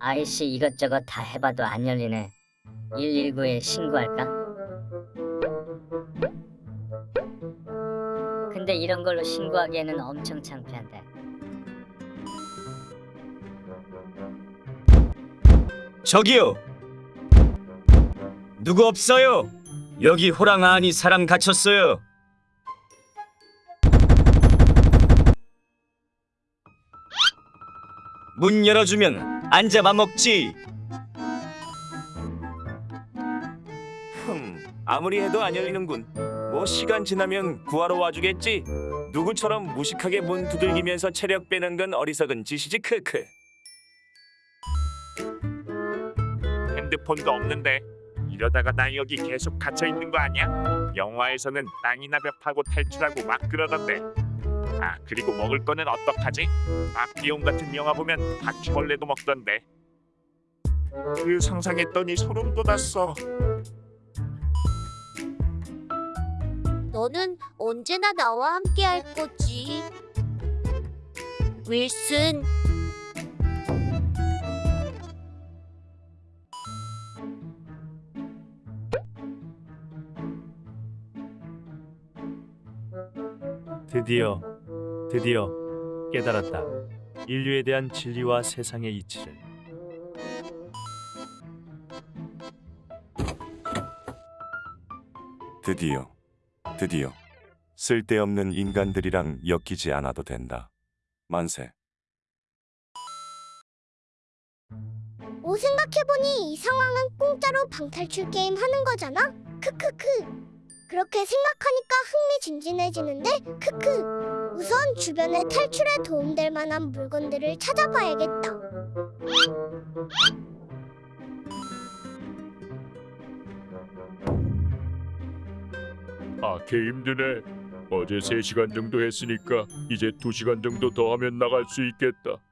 아이씨 이것저것 다 해봐도 안 열리네. 119에 신고할까? 근데 이런 걸로 신고하기에는 엄청 창피한데. 저기요. 누구 없어요? 여기 호랑 안이 사람 갇혔어요. 문 열어주면 앉아만 먹지. 흠, 아무리 해도 안 열리는군. 뭐 시간 지나면 구하러 와주겠지. 누구처럼 무식하게 문 두들기면서 체력 빼는 건 어리석은 짓이지 크크. 핸드폰도 없는데 이러다가 나 여기 계속 갇혀 있는 거 아니야? 영화에서는 땅이나 벽 파고 탈출하고 막 그러던데. 아 그리고 먹을 거는 어떡하지? 아 비용 같은 영화 보면 바퀴벌레도 먹던데. 그 상상했더니 소름 돋았어. 너는 언제나 나와 함께 할 거지. 윌슨, 드디어 드디어 깨달았다. 인류에 대한 진리와 세상의 이치를. 드디어, 드디어 쓸데없는 인간들이랑 엮이지 않아도 된다. 만세. 오 생각해보니 이 상황은 공짜로 방탈출 게임 하는 거잖아. 크크크. 그렇게 생각하니까 흥미진진해지는데 크크. 우선 주변에 탈출에 도움될 만한 물건들을 찾아봐야겠다. 아, 개 힘드네. 어제 3시간 정도 했으니까 이제 2시간 정도 더 하면 나갈 수 있겠다.